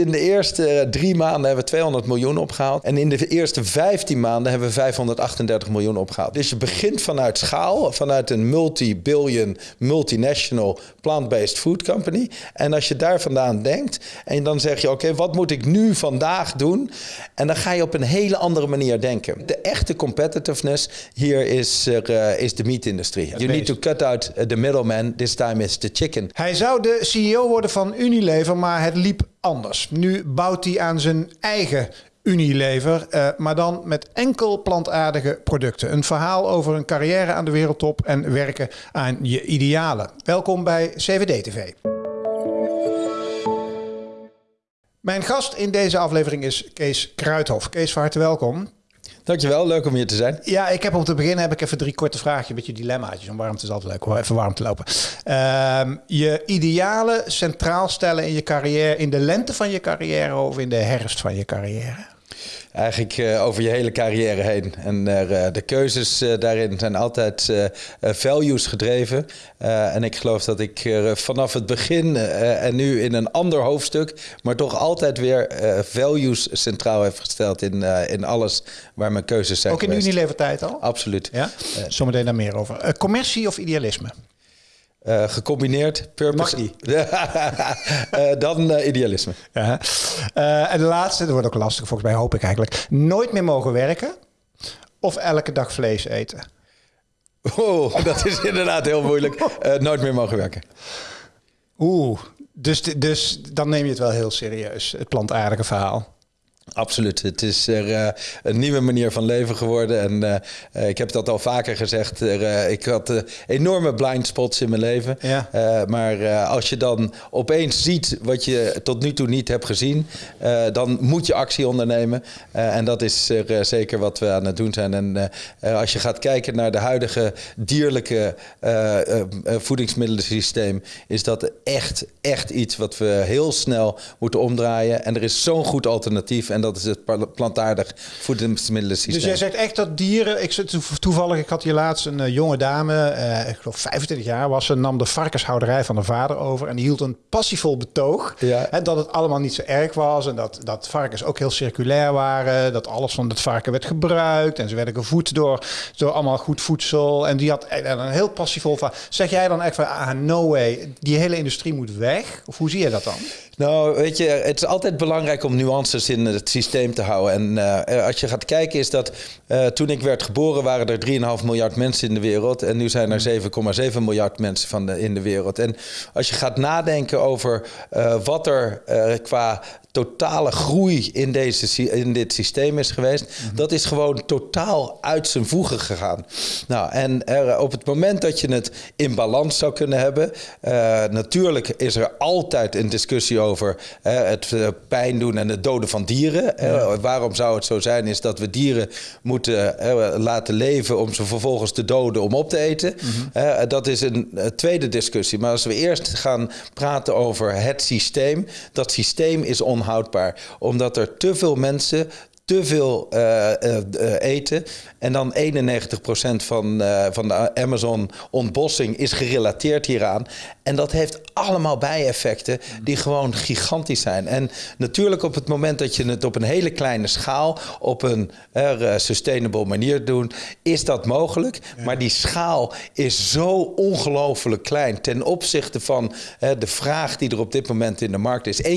In de eerste drie maanden hebben we 200 miljoen opgehaald. En in de eerste 15 maanden hebben we 538 miljoen opgehaald. Dus je begint vanuit schaal, vanuit een multi-billion, multinational plant-based food company. En als je daar vandaan denkt en dan zeg je: oké, wat moet ik nu vandaag doen? En dan ga je op een hele andere manier denken. De echte competitiveness hier is, uh, is de meat-industrie. You need to cut out the middleman. This time is the chicken. Hij zou de CEO worden van Unilever, maar het liep anders. Nu bouwt hij aan zijn eigen Unilever, uh, maar dan met enkel plantaardige producten. Een verhaal over een carrière aan de wereldtop en werken aan je idealen. Welkom bij CVD-TV. Mijn gast in deze aflevering is Kees Kruithof. Kees, van harte welkom. Dankjewel, leuk om hier te zijn. Ja, ik heb om te beginnen heb ik even drie korte vraagjes, een beetje dilemmaatjes. Om warm te is altijd leuk hoor, even warm te lopen. Uh, je idealen centraal stellen in je carrière, in de lente van je carrière of in de herfst van je carrière? Eigenlijk uh, over je hele carrière heen. En uh, de keuzes uh, daarin zijn altijd values gedreven. en ik geloof dat ik vanaf het begin en nu in een ander hoofdstuk, maar toch altijd weer values centraal heb gesteld in, in alles waar mijn keuzes zijn. Ook in geweest. Unilever tijd al? Absoluut. Ja? Zometeen daar meer over. commercie of idealisme? Uh, gecombineerd, purpose uh, dan uh, idealisme. Ja. en de laatste, dat wordt ook lastig volgens mij, hoop ik eigenlijk. Nooit meer mogen werken of elke dag vlees eten? Oh, dat is inderdaad heel moeilijk. nooit meer mogen werken. Oeh, dus, dus dan neem je het wel heel serieus, het plantaardige verhaal. Absoluut. Het is er, uh, een nieuwe manier van leven geworden. En uh, ik heb dat al vaker gezegd. Er, uh, ik had enorme blind spots in mijn leven. Ja. maar als je dan opeens ziet wat je tot nu toe niet hebt gezien, dan moet je actie ondernemen. en dat is zeker wat we aan het doen zijn. En als je gaat kijken naar de huidige dierlijke voedingsmiddelensysteem, is dat echt, echt iets wat we heel snel moeten omdraaien. En er is zo'n goed alternatief. En dat is het plantaardig voedingsmiddelensysteem. Dus jij zegt echt dat dieren... Ik zit toevallig, ik had hier laatst een uh, jonge dame, uh, ik geloof 25 jaar was ze, nam de varkenshouderij van haar vader over en die hield een passievol betoog. Ja. Hè, dat het allemaal niet zo erg was en dat, dat varkens ook heel circulair waren. Dat alles van het varken werd gebruikt en ze werden gevoed door, door allemaal goed voedsel. En die had een heel passievol. Zeg jij dan echt van, ah, no way, die hele industrie moet weg? Of hoe zie je dat dan? Nou, weet je, het is altijd belangrijk om nuances in het systeem te houden. En uh, als je gaat kijken, is dat uh, toen ik werd geboren, waren er 3,5 miljard mensen in de wereld. En nu zijn er 7,7 miljard mensen van de, in de wereld. En als je gaat nadenken over uh, wat er qua totale groei in, deze, in dit systeem is geweest. Mhm. Dat is gewoon totaal uit zijn voegen gegaan. Nou, en er, op het moment dat je het in balans zou kunnen hebben, natuurlijk is er altijd een discussie over uh, het uh, pijn doen en het doden van dieren. Ja. waarom zou het zo zijn, is dat we dieren moeten laten leven om ze vervolgens te doden om op te eten. Mm dat is een tweede discussie. Maar als we eerst gaan praten over het systeem, dat systeem is onhoudbaar. Omdat er te veel mensen te veel uh, uh, eten. En dan 91% van, van de Amazon-ontbossing is gerelateerd hieraan. En dat heeft allemaal bijeffecten die gewoon gigantisch zijn. En natuurlijk op het moment dat je het op een hele kleine schaal... op een sustainable manier doet, is dat mogelijk. Ja. Maar die schaal is zo ongelooflijk klein... ten opzichte van de vraag die er op dit moment in de markt is. 1,5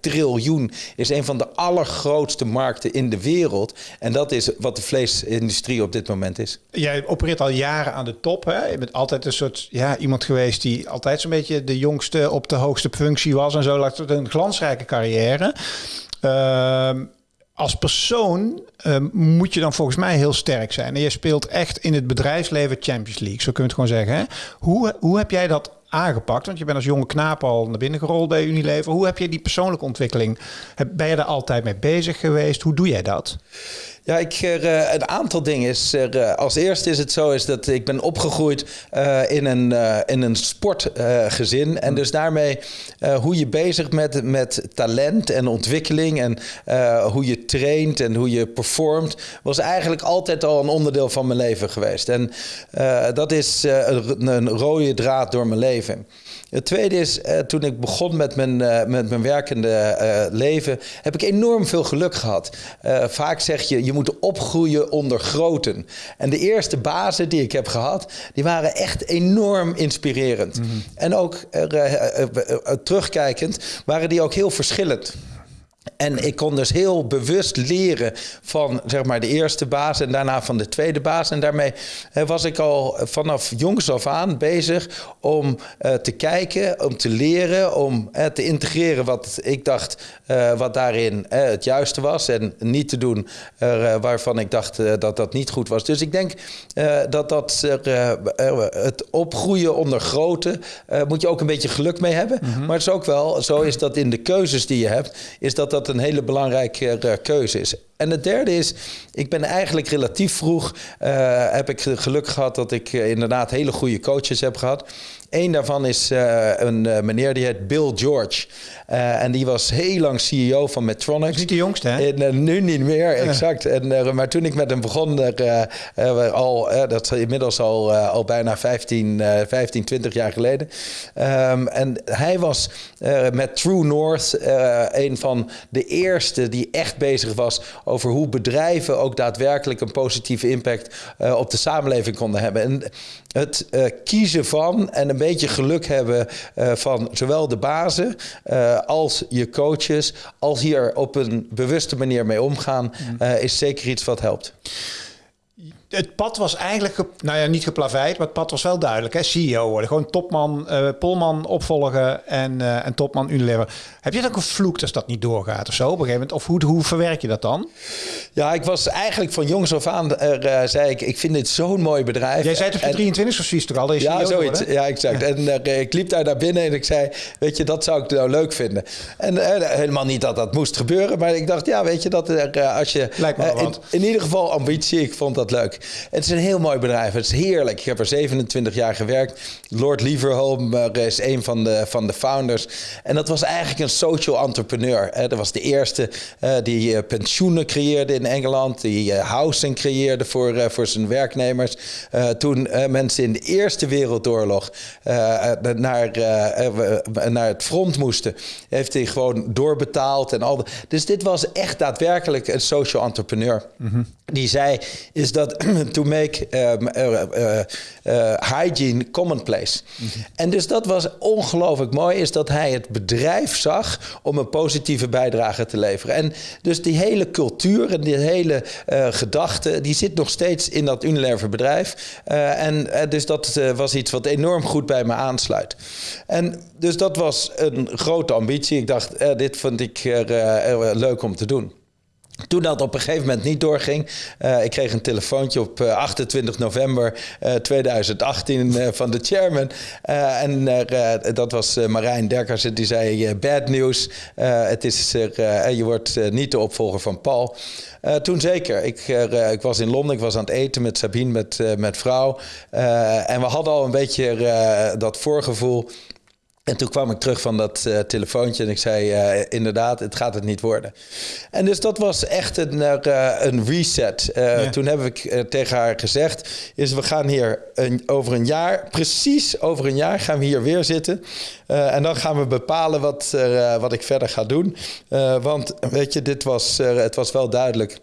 triljoen is een van de allergrootste markten in de wereld. En dat is wat de vleesindustrie op dit moment is. Jij opereert al jaren aan de top. Hè? Je bent altijd een soort ja, iemand geweest die altijd zo'n beetje de jongste op de hoogste functie was en zo. Een glansrijke carrière. Uh, als persoon uh, moet je dan volgens mij heel sterk zijn. En je speelt echt in het bedrijfsleven Champions League, zo kun je het gewoon zeggen. Hè? Hoe, hoe heb jij dat aangepakt? Want je bent als jonge knaap al naar binnen gerold bij Unilever. Hoe heb je die persoonlijke ontwikkeling? Ben je daar altijd mee bezig geweest? Hoe doe jij dat? Ja, ik, uh, een aantal dingen. Is, uh, als eerste is het zo is dat ik ben opgegroeid uh, in een, in een sportgezin. en dus daarmee hoe je bezig met, met talent en ontwikkeling en hoe je traint en hoe je performt, was eigenlijk altijd al een onderdeel van mijn leven geweest. En dat is een, een rode draad door mijn leven. Het tweede is, uh, toen ik begon met mijn, uh, met mijn werkende uh, leven, heb ik enorm veel geluk gehad. vaak zeg je, je moet opgroeien onder groten. En de eerste bazen die ik heb gehad, die waren echt enorm inspirerend. Mm -hmm. En ook terugkijkend, waren die ook heel verschillend. En ik kon dus heel bewust leren van zeg maar, de eerste baas en daarna van de tweede baas. En daarmee was ik al vanaf jongs af aan bezig om uh, te kijken, om te leren, om uh, te integreren wat ik dacht uh, wat daarin het juiste was. En niet te doen waarvan ik dacht dat dat niet goed was. Dus ik denk dat, dat het opgroeien onder grote moet je ook een beetje geluk mee hebben. Mm -hmm. Maar het is ook wel, zo is dat in de keuzes die je hebt, is dat dat een hele belangrijke uh, keuze is. En het derde is, ik ben eigenlijk relatief vroeg, uh, heb ik geluk gehad dat ik uh, inderdaad hele goede coaches heb gehad. Eén daarvan is uh, een meneer die heet Bill George. en die was heel lang CEO van Medtronic. Dat is niet de jongste, hè? En, nu niet meer, exact. En, maar toen ik met hem begon, al, dat is inmiddels al, al bijna 15, 15, 20 jaar geleden. Um, en hij was met True North een van de eerste die echt bezig was over hoe bedrijven ook daadwerkelijk een positieve impact op de samenleving konden hebben. En het uh, kiezen van en een beetje geluk hebben uh, van zowel de bazen als je coaches, als hier op een bewuste manier mee omgaan, mm. is zeker iets wat helpt het pad was eigenlijk, nou ja, niet geplaveid, maar het pad was wel duidelijk. Hè? CEO worden, gewoon topman, uh, Polman opvolgen en, uh, en topman Unilever. Heb je dan ook een vloek als dat niet doorgaat of zo op een gegeven moment? Of hoe, hoe verwerk je dat dan? Ja, ik was eigenlijk van jongs af aan, uh, zei ik, ik vind dit zo'n mooi bedrijf. Jij zei het op je 23 of zoiets toch al? Ja, CEO zoiets. Worden? Ja, exact. En ik liep daar naar binnen en ik zei, weet je, dat zou ik nou leuk vinden. En helemaal niet dat dat moest gebeuren, maar ik dacht, ja, weet je, dat als je... Lijkt me in, in ieder geval ambitie, ik vond dat leuk. Het is een heel mooi bedrijf. Het is heerlijk. Ik heb er 27 jaar gewerkt. Lord Leverhulme is een van de, van de founders. En dat was eigenlijk een social entrepreneur. Dat was de eerste uh, die uh, pensioenen creëerde in Engeland. Die housing creëerde voor, voor zijn werknemers. toen mensen in de Eerste Wereldoorlog naar, naar het front moesten, heeft hij gewoon doorbetaald. En al Dus dit was echt daadwerkelijk een social entrepreneur. Mm -hmm. Die zei, is dat to make um, uh, uh, hygiene commonplace. En dus dat was ongelooflijk mooi, is dat hij het bedrijf zag om een positieve bijdrage te leveren. En dus die hele cultuur en die hele gedachte, die zit nog steeds in dat Unilever bedrijf. en dus dat was iets wat enorm goed bij me aansluit. En dus dat was een grote ambitie. Ik dacht, dit vond ik leuk om te doen. Toen dat op een gegeven moment niet doorging, uh, ik kreeg een telefoontje op uh, 28 november uh, 2018 van de chairman. en dat was Marijn Derkers, die zei: Bad news, het is, je wordt niet de opvolger van Paul. toen zeker. Ik, ik was in Londen, ik was aan het eten met Sabine, met, met vrouw. en we hadden al een beetje dat voorgevoel. En toen kwam ik terug van dat uh, telefoontje en ik zei uh, inderdaad, het gaat het niet worden. En dus dat was echt een, uh, een reset. Ja. Toen heb ik tegen haar gezegd, is we gaan hier een, over een jaar, precies over een jaar gaan we hier weer zitten. en dan gaan we bepalen wat, wat ik verder ga doen. want weet je, dit was, het was wel duidelijk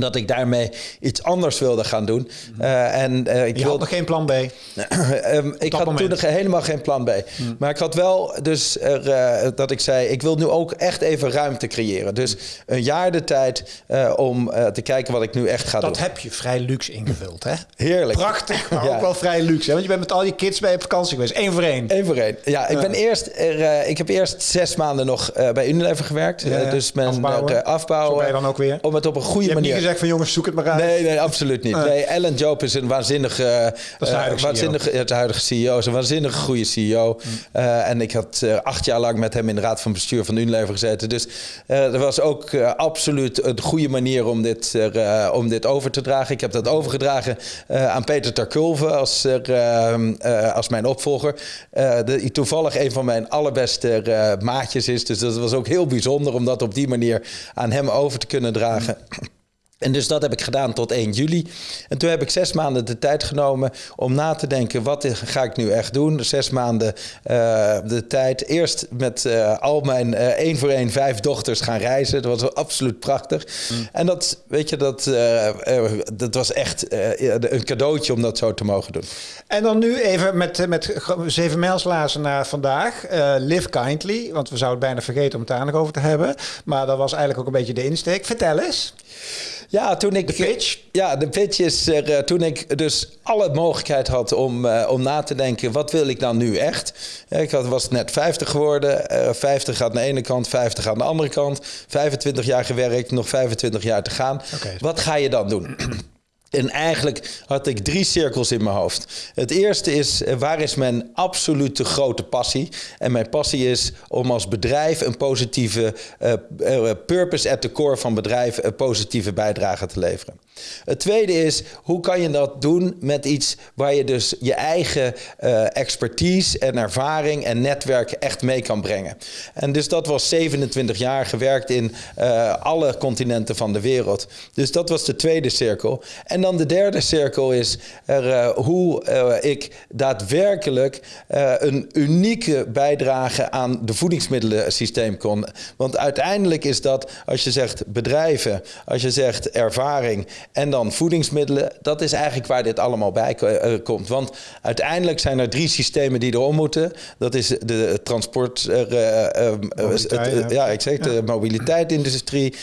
dat ik daarmee iets anders wilde gaan doen. Uh, en, uh, ik je wilde... had nog geen plan B? um, ik had moment. toen nog helemaal geen plan B. Hmm. Maar ik had wel dus er, uh, dat ik zei... ik wil nu ook echt even ruimte creëren. Dus een jaar de tijd om te kijken wat ik nu echt ga dat doen. Dat heb je vrij luxe ingevuld, hè? Heerlijk. Prachtig, maar ja. ook wel vrij luxe. Hè? Want je bent met al je kids bij op vakantie geweest. Eén voor één. Eén voor één. Ja, ik, ben eerst, er, ik heb eerst zes maanden nog bij Unilever gewerkt. Ja, ja. dus mijn afbouwen. afbouwen. Zo ben je dan ook weer. Om het op een goede manier gezegd van jongens, zoek het maar uit. Nee, nee, absoluut niet. Nee, Ellen Joop is een waanzinnige, dat is huidige, uh, waanzinnige, CEO. Het huidige CEO. Is een waanzinnige goede CEO. Mm. Uh, en ik had uh, acht jaar lang met hem in de raad van bestuur van Unilever gezeten. Dus er was ook absoluut een goede manier om dit, om dit over te dragen. Ik heb dat overgedragen aan Peter Terkulve als, ehm, als mijn opvolger. die toevallig een van mijn allerbeste maatjes is. Dus dat was ook heel bijzonder om dat op die manier aan hem over te kunnen dragen. Mm. En dus dat heb ik gedaan tot 1 juli. En toen heb ik zes maanden de tijd genomen om na te denken: wat ga ik nu echt doen? Zes maanden uh, de tijd. Eerst met uh, al mijn uh, één voor één vijf dochters gaan reizen. Dat was absoluut prachtig. Mm. En dat, weet je, dat, dat was echt een cadeautje om dat zo te mogen doen. En dan nu even met, met zeven mijlslazen naar vandaag. live kindly, want we zouden het bijna vergeten om het daar nog over te hebben. Maar dat was eigenlijk ook een beetje de insteek. Vertel eens. Ja, toen ik. De pitch? Ja, de pitch is er, uh, toen ik dus alle mogelijkheid had om, uh, om na te denken: wat wil ik dan nu echt? ik had, was net 50 geworden. Uh, 50 gaat naar de ene kant, 50 aan de andere kant. 25 jaar gewerkt, nog 25 jaar te gaan. Okay. Wat ga je dan doen? En eigenlijk had ik drie cirkels in mijn hoofd. Het eerste is, eh, waar is mijn absolute grote passie? En mijn passie is om als bedrijf een positieve uh, purpose at the core van bedrijf een positieve bijdrage te leveren. Het tweede is, hoe kan je dat doen met iets waar je dus je eigen uh, expertise en ervaring en netwerk echt mee kan brengen. En dus dat was 27 jaar gewerkt in uh, alle continenten van de wereld. Dus dat was de tweede cirkel. En dan de derde cirkel is er, uh, hoe ik daadwerkelijk een unieke bijdrage aan de voedingsmiddelensysteem kon. Want uiteindelijk is dat, als je zegt bedrijven, als je zegt ervaring en dan voedingsmiddelen. Dat is eigenlijk waar dit allemaal bij uh, komt. Want uiteindelijk zijn er drie systemen die erom moeten. Dat is de transport... Uh, mobiliteit, ja. ik zeg de mobiliteitsindustrie.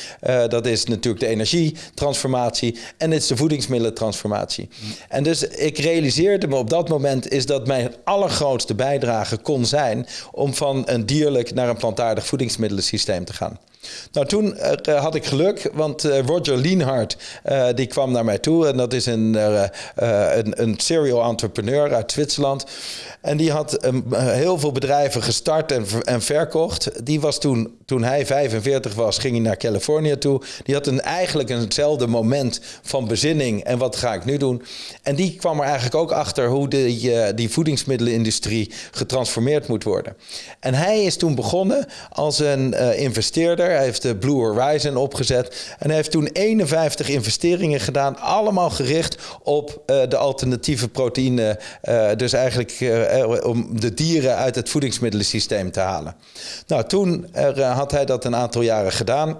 dat is natuurlijk de energietransformatie. En het is de voedingsmiddelentransformatie. En dus ik realiseerde me op dat moment... is dat mijn allergrootste bijdrage kon zijn... om van een dierlijk naar een plantaardig voedingsmiddelensysteem te gaan. Nou, toen uh, had ik geluk, want uh, Roger Lienhart uh, die kwam naar mij toe. En dat is een, een, een serial entrepreneur uit Zwitserland. En die had um, heel veel bedrijven gestart en, en verkocht. Die was toen, toen hij 45 was, ging hij naar Californië toe. Die had een, eigenlijk eenzelfde moment van bezinning. En wat ga ik nu doen? En die kwam er eigenlijk ook achter hoe de, die voedingsmiddelenindustrie getransformeerd moet worden. En hij is toen begonnen als een investeerder. Hij heeft de Blue Horizon opgezet. En heeft toen 51 investeringen gedaan. Allemaal gericht op uh, de alternatieve proteïne. Dus eigenlijk om de dieren uit het voedingsmiddelensysteem te halen. Nou, toen hij dat een aantal jaren gedaan.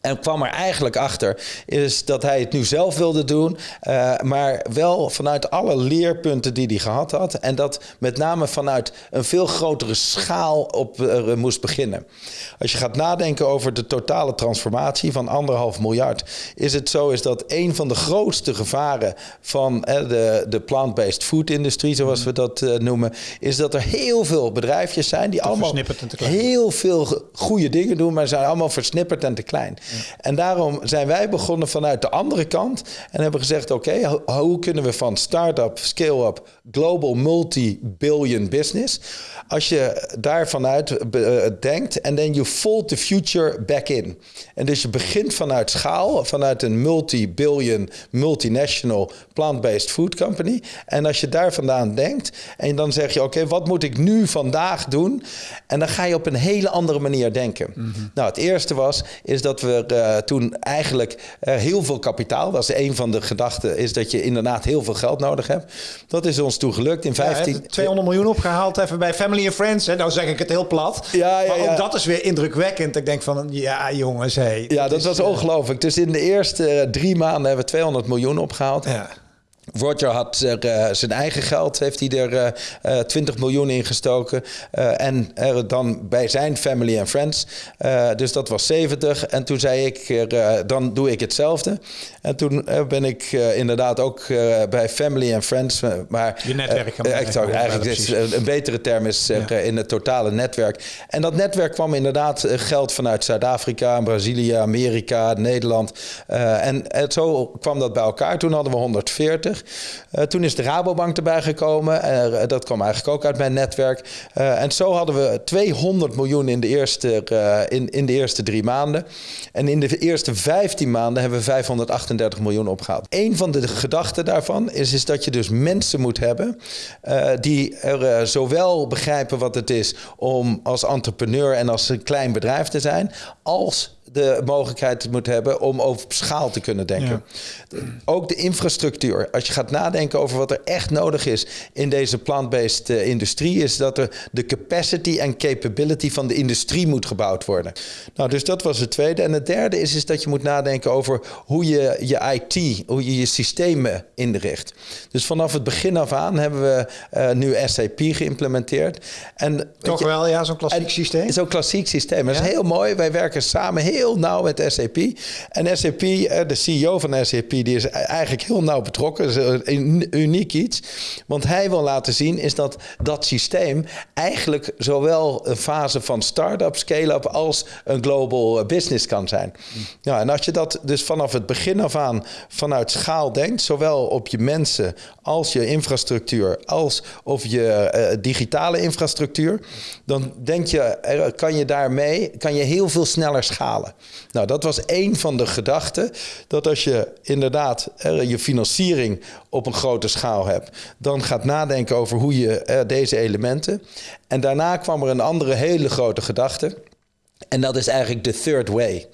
En kwam er eigenlijk achter is dat hij het nu zelf wilde doen, uh, maar wel vanuit alle leerpunten die hij gehad had. En dat met name vanuit een veel grotere schaal op uh, moest beginnen. Als je gaat nadenken over de totale transformatie van anderhalf miljard, is het zo is dat een van de grootste gevaren van uh, de, de plant-based food industrie, zoals we dat noemen, is dat er heel veel bedrijfjes zijn die allemaal heel veel goede dingen doen, maar zijn allemaal versnipperd en te klein. En daarom zijn wij begonnen vanuit de andere kant en hebben gezegd: oké, hoe kunnen we van start-up, scale-up, global multi-billion business, als je daar vanuit uh, denkt en dan you fold the future back in. En dus je begint vanuit schaal, vanuit een multi-billion, multinational plant-based food company. En als je daar vandaan denkt en dan zeg je: oké, wat moet ik nu vandaag doen? En dan ga je op een hele andere manier denken. Mm -hmm. Nou, het eerste was is dat we we uh, toen eigenlijk uh, heel veel kapitaal. Dat is een van de gedachten, is dat je inderdaad heel veel geld nodig hebt. Dat is ons toen gelukt in 15... Ja, 200 miljoen opgehaald even bij Family and Friends. Hè? Nou zeg ik het heel plat. Ja, ja, maar ook dat is weer indrukwekkend. Ik denk van, ja jongens, hey, Ja, dat, was uh, ongelooflijk. Dus in de eerste drie maanden hebben we 200 miljoen opgehaald. Ja. Roger had er, uh, zijn eigen geld, heeft hij er uh, uh, 20 miljoen in gestoken. Uh, en dan bij zijn family and friends. dus dat was 70. En toen zei ik, dan doe ik hetzelfde. En toen ben ik inderdaad ook bij family and friends. Maar, Je netwerk. ik zou eigenlijk dit, een betere term is ja. in het totale netwerk. En dat netwerk kwam inderdaad geld vanuit Zuid-Afrika, Brazilië, Amerika, Nederland. en zo kwam dat bij elkaar. Toen hadden we 140. Uh, toen is de Rabobank erbij gekomen. Uh, dat kwam eigenlijk ook uit mijn netwerk. Uh, en zo hadden we 200 miljoen in de, eerste, in, in de eerste drie maanden. En in de eerste 15 maanden hebben we 538 miljoen opgehaald. Een van de gedachten daarvan is, is dat je dus mensen moet hebben die er zowel begrijpen wat het is om als entrepreneur en als een klein bedrijf te zijn, als de mogelijkheid moet hebben om over schaal te kunnen denken. Ook de infrastructuur. Als je gaat nadenken over wat er echt nodig is in deze plant-based eh, industrie, is dat er de capacity en capability van de industrie moet gebouwd worden. Nou, dus dat was het tweede. En het derde is, is dat je moet nadenken over hoe je je IT, hoe je je systemen inricht. Dus vanaf het begin af aan hebben we uh, nu SAP geïmplementeerd. En, Toch wel, ja, zo'n klassiek systeem? Zo'n klassiek systeem. Dat is heel mooi. Wij werken samen heel nauw met SAP. En SAP, eh, de CEO van SAP, die is eigenlijk heel nauw betrokken. Is een uniek iets. Want hij wil laten zien is dat dat systeem eigenlijk zowel een fase van start-up, scale-up als een global business kan zijn. Ja, en als je dat dus vanaf het begin af aan vanuit schaal denkt, zowel op je mensen als je infrastructuur, als of je uh, digitale infrastructuur, dan denk je, kan je daarmee kan je heel veel sneller schalen. Nou, dat was één van de gedachten. Dat als je inderdaad je financiering op een grote schaal hebt, dan gaat nadenken over hoe je deze elementen. En daarna kwam er een andere hele grote gedachte. En dat is eigenlijk de third way.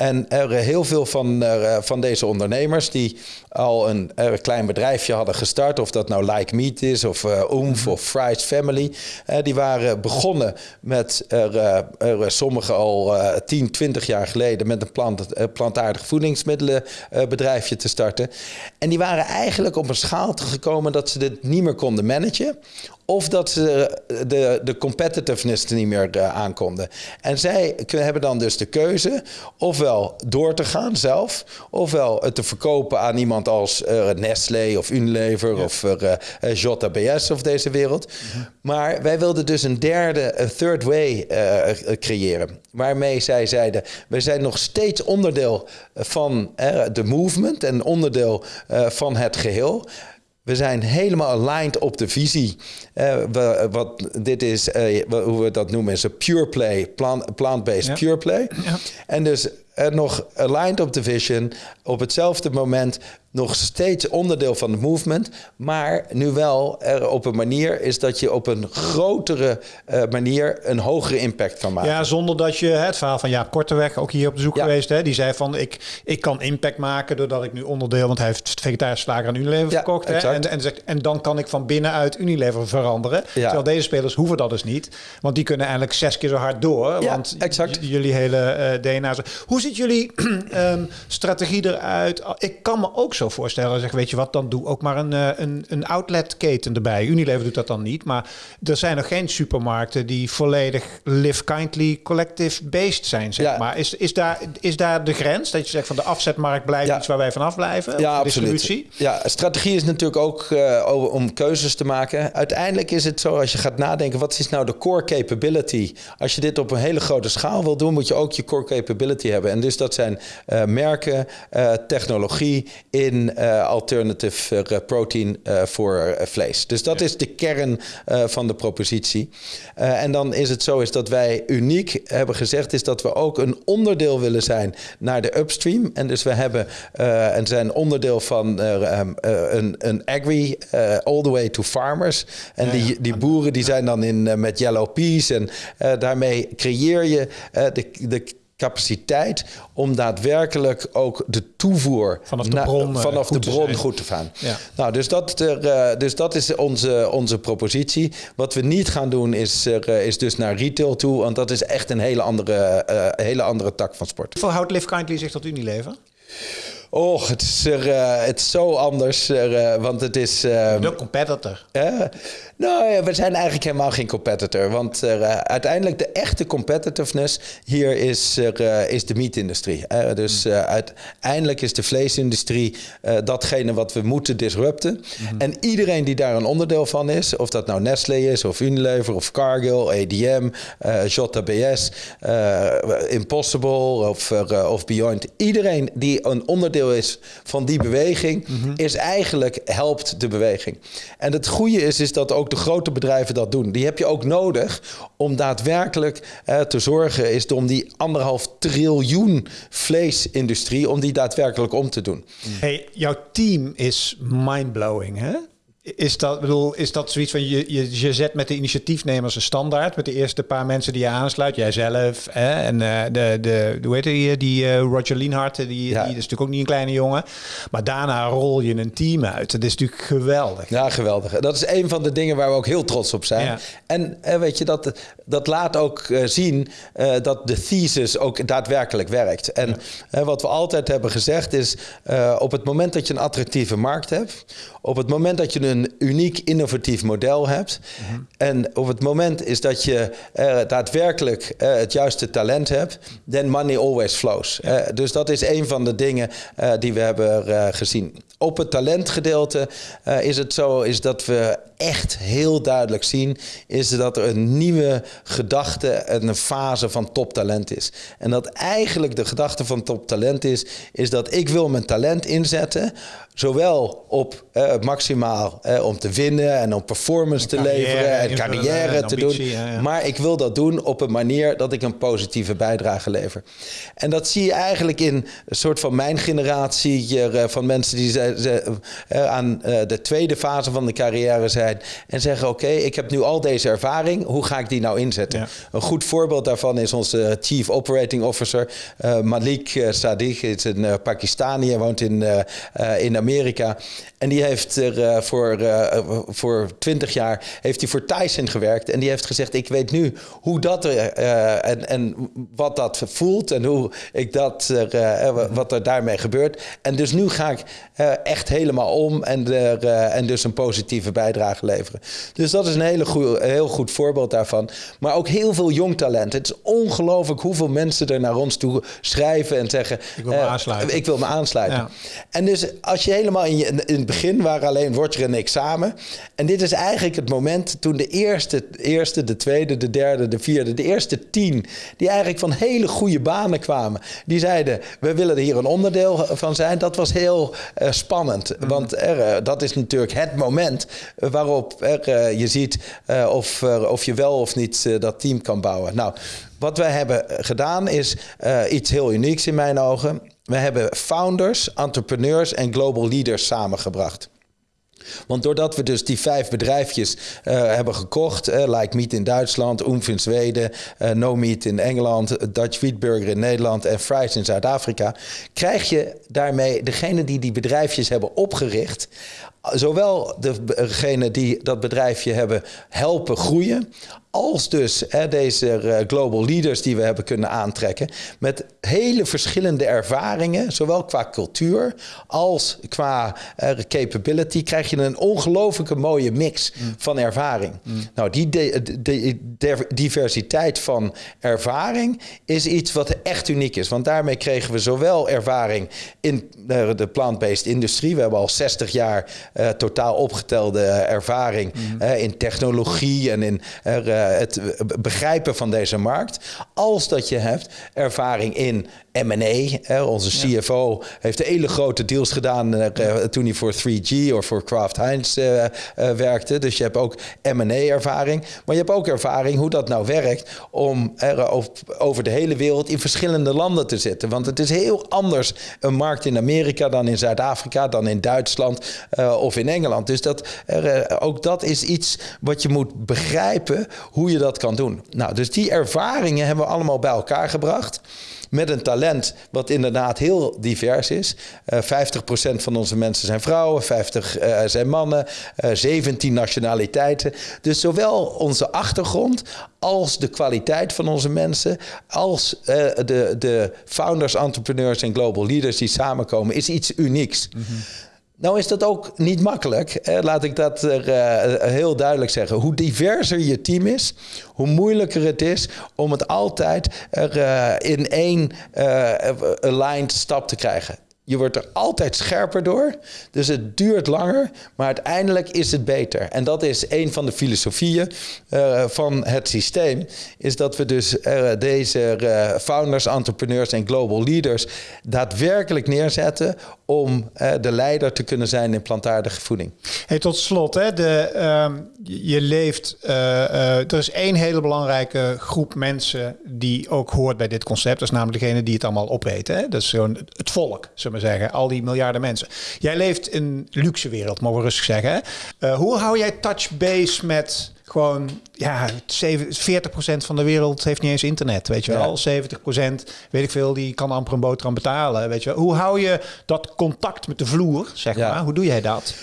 En er heel veel van, uh, van deze ondernemers die al een, een, klein bedrijfje hadden gestart, of dat nou Like Meat is, of uh, Oomph, of Fry's Family, die waren begonnen met er, sommigen al 10, 20 jaar geleden met een plant, plantaardig voedingsmiddelenbedrijfje te starten. En die waren eigenlijk op een schaal gekomen dat ze dit niet meer konden managen. Of dat ze de, de competitiveness er niet meer uh, aankonden. En zij hebben dan dus de keuze ofwel door te gaan zelf, ofwel het te verkopen aan iemand als uh, Nestlé of Unilever of uh, JBS of deze wereld. Mhm. Maar wij wilden dus een derde, een third way creëren. Waarmee zij zeiden, we zijn nog steeds onderdeel van de movement en onderdeel van het geheel. We zijn helemaal aligned op de visie. Uh, we, wat dit is, uh, hoe we dat noemen, is een pure play, plant-based pure play. Ja. En dus nog aligned op de vision, op hetzelfde moment nog steeds onderdeel van het movement, maar nu wel er op een manier is dat je op een grotere uh, manier een hogere impact kan maken. Ja, zonder dat je het verhaal van Jaap Korteweg ook hier op bezoek ja. geweest, hè, die zei van ik, ik kan impact maken doordat ik nu onderdeel, want hij heeft vegetarische slager aan Unilever ja, verkocht, hè, en, en, zegt, en dan kan ik van binnenuit Unilever veranderen. Ja. Terwijl deze spelers hoeven dat dus niet, want die kunnen eigenlijk zes keer zo hard door, want exact. jullie hele uh, DNA. Hoe ziet jullie um, strategie eruit? Ik kan me ook zo voorstellen. Zeg, weet je wat, dan doe ook maar een, eh, een, een outletketen erbij. Unilever doet dat dan niet. Maar er zijn nog geen supermarkten die volledig live kindly collective based zijn. Zeg maar. Is, is, daar, is daar de grens? Dat je zegt van de afzetmarkt blijft iets waar wij vanaf blijven? Ja, absoluut. Ja, strategie is natuurlijk ook uh, om keuzes te maken. Uiteindelijk is het zo, als je gaat nadenken, wat is nou de core capability? Als je dit op een hele grote schaal wil doen, moet je ook je core capability hebben. En dus dat zijn uh, merken, technologie in uh, alternative protein voor vlees. Dus dat ja. is de kern van de propositie. en dan is het zo is dat wij uniek hebben gezegd... is dat we ook een onderdeel willen zijn naar de upstream. En dus we hebben en zijn onderdeel van um, een, een agri all the way to farmers. En ja, die, die boeren die zijn dan in met yellow peas. En daarmee creëer je de, de capaciteit om daadwerkelijk ook de toevoer vanaf de bron, na, vanaf goed de bron te goed te gaan. Ja. Nou, dus dat, er, uh, dus dat is onze, onze propositie. Wat we niet gaan doen is, uh, is dus naar retail toe, want dat is echt een hele andere, uh, hele andere tak van sport. Voor houdt Live Kindly zich tot Unilever? Och, het is, er, uh, het is zo anders, uh, want het is... Uh, de competitor. nou, we zijn eigenlijk helemaal geen competitor. Want uiteindelijk de echte competitiveness hier is, is de meatindustrie. dus hmm. uiteindelijk is de vleesindustrie datgene wat we moeten disrupten. Hmm. En iedereen die daar een onderdeel van is, of dat nou Nestlé is, of Unilever, of Cargill, ADM, JBS, Impossible of, of Beyond. Iedereen die een onderdeel is van die beweging, mhm. is eigenlijk helpt de beweging. En het goede is, is dat ook de grote bedrijven dat doen. Die heb je ook nodig om daadwerkelijk eh, te zorgen, is om die anderhalf triljoen vleesindustrie, om die daadwerkelijk om te doen. Hey, jouw team is mindblowing, hè? Is dat, bedoel, is dat zoiets van je, je, je zet met de initiatiefnemers een standaard, met de eerste paar mensen die je aansluit, jijzelf hè, en uh, de, de, hoe heet die, die uh, Roger Lienhart, die, die, is natuurlijk ook niet een kleine jongen, maar daarna rol je een team uit. Dat is natuurlijk geweldig. Ja, geweldig. Dat is een van de dingen waar we ook heel trots op zijn. Ja. En uh, weet je, dat, dat laat ook zien dat de thesis ook daadwerkelijk werkt. En ja. wat we altijd hebben gezegd is, op het moment dat je een attractieve markt hebt, op het moment dat je een uniek innovatief model hebt. Mhm. En op het moment is dat je uh, daadwerkelijk uh, het juiste talent hebt, then money always flows. Uh, dus dat is een van de dingen die we hebben gezien. Op het talentgedeelte is het zo is dat we echt heel duidelijk zien, is dat er een nieuwe gedachte en een fase van toptalent is. En dat eigenlijk de gedachte van toptalent is, is dat ik wil mijn talent inzetten, zowel op uh, maximaal uh, om te winnen en om performance te leveren en carrière te doen. Maar ik wil dat doen op een manier dat ik een positieve bijdrage lever. En dat zie je eigenlijk in een soort van mijn generatie uh, van mensen die ze, ze, aan de tweede fase van de carrière zijn en zeggen: Oké, okay, ik heb nu al deze ervaring, hoe ga ik die nou inzetten? Ja. Een goed voorbeeld daarvan is onze Chief Operating Officer Malik Sadiq, is een Pakistani, hij woont in, in Amerika. En die heeft er uh, voor, uh, voor 20 jaar heeft hij voor Tyson gewerkt. En die heeft gezegd: Ik weet nu hoe dat uh, en, en wat dat voelt en hoe ik dat, wat er daarmee gebeurt. En dus nu ga ik echt helemaal om en, en dus een positieve bijdrage leveren. Dus dat is een hele goe, heel goed voorbeeld daarvan. Maar ook heel veel jong talent. Het is ongelooflijk hoeveel mensen er naar ons toe schrijven en zeggen: Ik wil me aansluiten. Ik wil me aansluiten. Ja. En dus als je helemaal in, je, in het begin waren alleen Roger en ik samen. En dit is eigenlijk het moment toen de eerste, eerste, de tweede, de derde, de vierde, de eerste tien, die eigenlijk van hele goede banen kwamen, die zeiden: We willen er hier een onderdeel van zijn. Dat was heel uh, spannend. Mm. Want er, uh, dat is natuurlijk het moment waarop er, uh, je ziet of, of je wel of niet dat team kan bouwen. Nou, wat wij hebben gedaan is iets heel unieks in mijn ogen. We hebben founders, entrepreneurs en global leaders samengebracht. Want doordat we dus die vijf bedrijfjes hebben gekocht, Like Meat in Duitsland, Oomf in Zweden, No Meat in Engeland, Dutch Wheatburger in Nederland en Fries in Zuid-Afrika, krijg je daarmee degene die die bedrijfjes hebben opgericht, zowel degene die dat bedrijfje hebben helpen groeien, als dus hè, deze global leaders die we hebben kunnen aantrekken, met hele verschillende ervaringen, zowel qua cultuur als qua uh, capability, krijg je een ongelooflijke mooie mix mm. van ervaring. Mm. Nou, die de, de, de, diversiteit van ervaring is iets wat echt uniek is. Want daarmee kregen we zowel ervaring in uh, de plant-based industrie. We hebben al 60 jaar uh, totaal opgetelde ervaring mm. in technologie en in het begrijpen van deze markt. Als dat je hebt ervaring in M&A. Onze CFO heeft hele grote deals gedaan uh, toen hij voor 3G of voor Kraft Heinz uh, uh, werkte. Dus je hebt ook M&A-ervaring. Maar je hebt ook ervaring hoe dat nou werkt om er over de hele wereld in verschillende landen te zitten. Want het is heel anders een markt in Amerika dan in Zuid-Afrika, dan in Duitsland of in Engeland. Dus dat, ook dat is iets wat je moet begrijpen hoe je dat kan doen. Nou, dus die ervaringen hebben we allemaal bij elkaar gebracht met een talent wat inderdaad heel divers is. Uh, eh, 50% van onze mensen zijn vrouwen, 50 uh, zijn mannen, uh, eh, 17 nationaliteiten. Dus zowel onze achtergrond als de kwaliteit van onze mensen, als de, de founders, entrepreneurs en global leaders die samenkomen, is iets unieks. -hmm. Nou is dat ook niet makkelijk. Laat ik dat er, uh, heel duidelijk zeggen. Hoe diverser je team is, hoe moeilijker het is om het altijd er, uh, in één uh, aligned stap te krijgen. Je wordt er altijd scherper door. Dus het duurt langer, maar uiteindelijk is het beter. En dat is een van de filosofieën van het systeem. Is dat we dus deze founders, entrepreneurs en global leaders daadwerkelijk neerzetten om de leider te kunnen zijn in plantaardige voeding. Hey, tot slot, hè, de, um, je leeft. er is één hele belangrijke groep mensen die ook hoort bij dit concept. Dat is namelijk degene die het allemaal opeten. Hè? Dat is gewoon het volk, zullen maar zeggen. Al die miljarden mensen. Jij leeft in luxe wereld, mogen we rustig zeggen. Uh, hoe hou jij touch base met gewoon, ja, 40% van de wereld heeft niet eens internet, weet je wel. 70% weet ik veel, die kan amper een boterham betalen, weet je wel. Hoe hou je dat contact met de vloer, zeg maar? Hoe doe jij dat?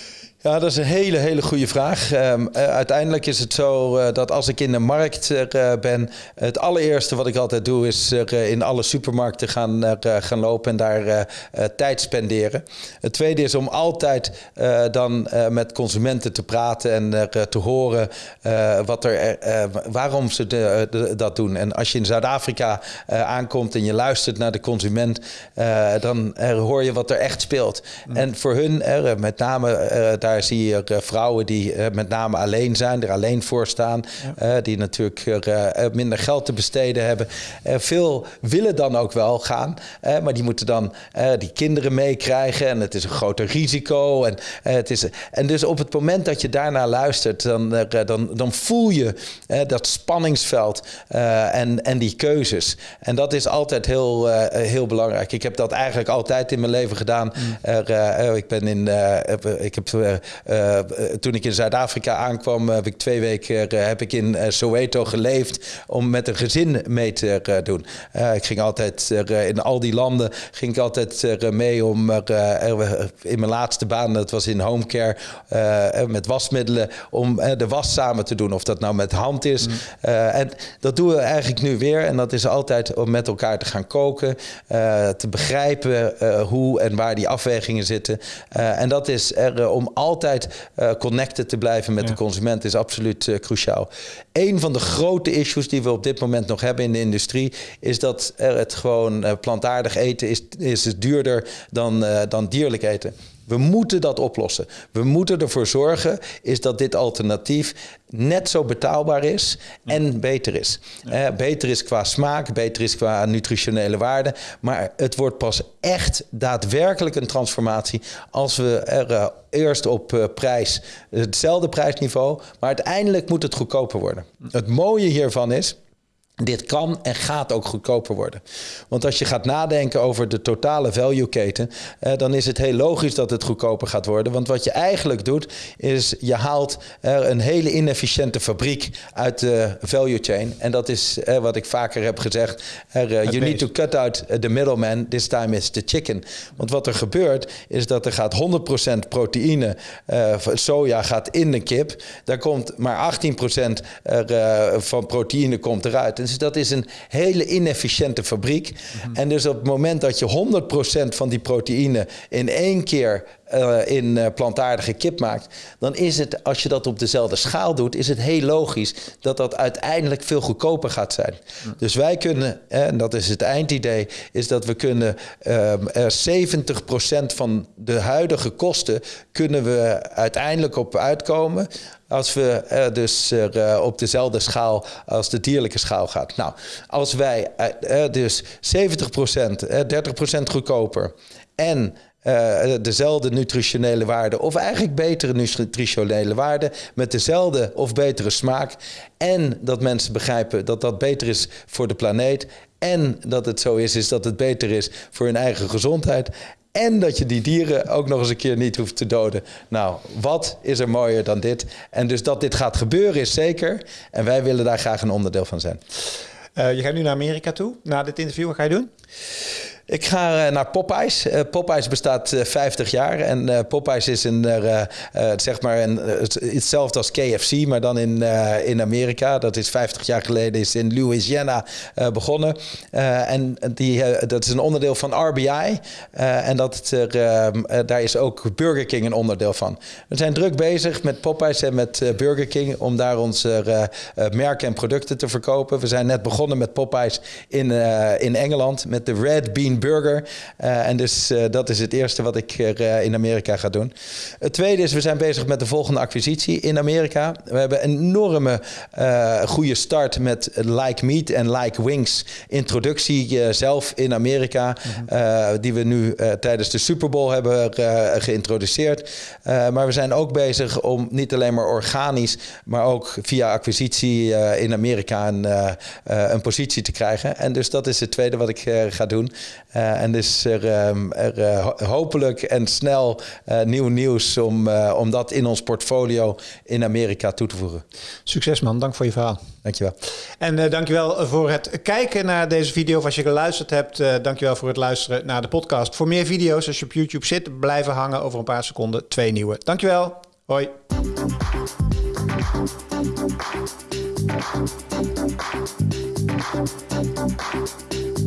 Ja, dat is een hele, hele goede vraag. Um, uiteindelijk is het zo uh, dat als ik in de markt uh, ben, het allereerste wat ik altijd doe is in alle supermarkten gaan, gaan lopen en daar tijd spenderen. Het tweede is om altijd dan met consumenten te praten en te horen wat er, waarom ze de, de, dat doen. En als je in Zuid-Afrika aankomt en je luistert naar de consument, dan hoor je wat er echt speelt. Mm. En voor hun, met name daar zie je uh, vrouwen die uh, met name alleen zijn, er alleen voor staan. Ja. Uh, die natuurlijk minder geld te besteden hebben. veel willen dan ook wel gaan, maar die moeten dan die kinderen meekrijgen. En het is een groter risico. En, het is, en dus op het moment dat je daarnaar luistert, dan, dan, dan voel je dat spanningsveld en, en die keuzes. En dat is altijd heel, heel belangrijk. Ik heb dat eigenlijk altijd in mijn leven gedaan. Mm. Ik ben in, ik heb toen ik in Zuid-Afrika aankwam, heb ik twee weken uh, heb ik in Soweto geleefd om met een gezin mee te doen. ik ging altijd in al die landen ging ik altijd mee om in mijn laatste baan, dat was in homecare, met wasmiddelen, om de was samen te doen. Of dat nou met hand is. Mm. en dat doen we eigenlijk nu weer. En dat is altijd om met elkaar te gaan koken, te begrijpen hoe en waar die afwegingen zitten. en dat is er om altijd uh, connected te blijven met de consument is absoluut uh, cruciaal. Een van de grote issues die we op dit moment nog hebben in de industrie is dat er het gewoon uh, plantaardig eten is, is duurder dan, dan dierlijk eten. We moeten dat oplossen. We moeten ervoor zorgen is dat dit alternatief net zo betaalbaar is en beter is. Eh, beter is qua smaak, beter is qua nutritionele waarde. Maar het wordt pas echt daadwerkelijk een transformatie als we er uh, eerst op uh, prijs hetzelfde prijsniveau, maar uiteindelijk moet het goedkoper worden. Het mooie hiervan is dit kan en gaat ook goedkoper worden. Want als je gaat nadenken over de totale value keten, eh, dan is het heel logisch dat het goedkoper gaat worden. Want wat je eigenlijk doet, is je haalt er een hele inefficiënte fabriek uit de value chain. En dat is eh, wat ik vaker heb gezegd. Er, uh, you need to cut out the middleman, this time is the chicken. Want wat er gebeurt, is dat er gaat 100% proteïne, uh, soja gaat in de kip. Daar komt maar 18% er, uh, van proteïne komt eruit. Dus dat is een hele inefficiënte fabriek. Mhm. En dus op het moment dat je 100% van die proteïne in één keer uh, in uh, plantaardige kip maakt, dan is het, als je dat op dezelfde schaal doet, is het heel logisch dat dat uiteindelijk veel goedkoper gaat zijn. Dus wij kunnen, en dat is het eindidee, is dat we kunnen um, uh, 70% van de huidige kosten kunnen we uiteindelijk op uitkomen als we uh, dus uh, op dezelfde schaal als de dierlijke schaal gaat. Nou, als wij uh, dus 70%, 30% goedkoper en dezelfde nutritionele waarde, of eigenlijk betere nutritionele waarde, met dezelfde of betere smaak. En dat mensen begrijpen dat dat beter is voor de planeet. En dat het zo is, is dat het beter is voor hun eigen gezondheid. En dat je die dieren ook nog eens een keer niet hoeft te doden. Nou, wat is er mooier dan dit? En dus dat dit gaat gebeuren is zeker. En wij willen daar graag een onderdeel van zijn. Uh, je gaat nu naar Amerika toe, na dit interview. Wat ga je doen? Ik ga eh, naar Popeyes. Uh, Popeyes bestaat 50 eh, jaar. En Popeyes is een, zeg maar een, hetzelfde als KFC, maar dan in, in Amerika. Dat is 50 jaar geleden is in Louisiana begonnen. en die, dat is een onderdeel van RBI. en dat daar is ook Burger King een onderdeel van. We zijn druk bezig met Popeyes en met Burger King om daar onze merken en producten te verkopen. We zijn net begonnen met Popeyes in, in Engeland met de Red Bean burger. Uh, en dus uh, dat is het eerste wat ik uh, in Amerika ga doen. Het tweede is, we zijn bezig met de volgende acquisitie in Amerika. We hebben een enorme goede start met Like Meat en Like Wings introductie zelf in Amerika. Mhm. die we nu tijdens de Super Bowl hebben geïntroduceerd. maar we zijn ook bezig om niet alleen maar organisch, maar ook via acquisitie in Amerika een, een positie te krijgen. En dus dat is het tweede wat ik ga doen. En is er, ehm, er hopelijk en snel nieuw nieuws om, om dat in ons portfolio in Amerika toe te voegen. Succes man, dank voor je verhaal. Dankjewel. En uh, dankjewel voor het kijken naar deze video. Of als je geluisterd hebt, uh, dankjewel voor het luisteren naar de podcast. Voor meer video's, als je op YouTube zit, blijven hangen over een paar seconden. Twee nieuwe. Dankjewel. Hoi.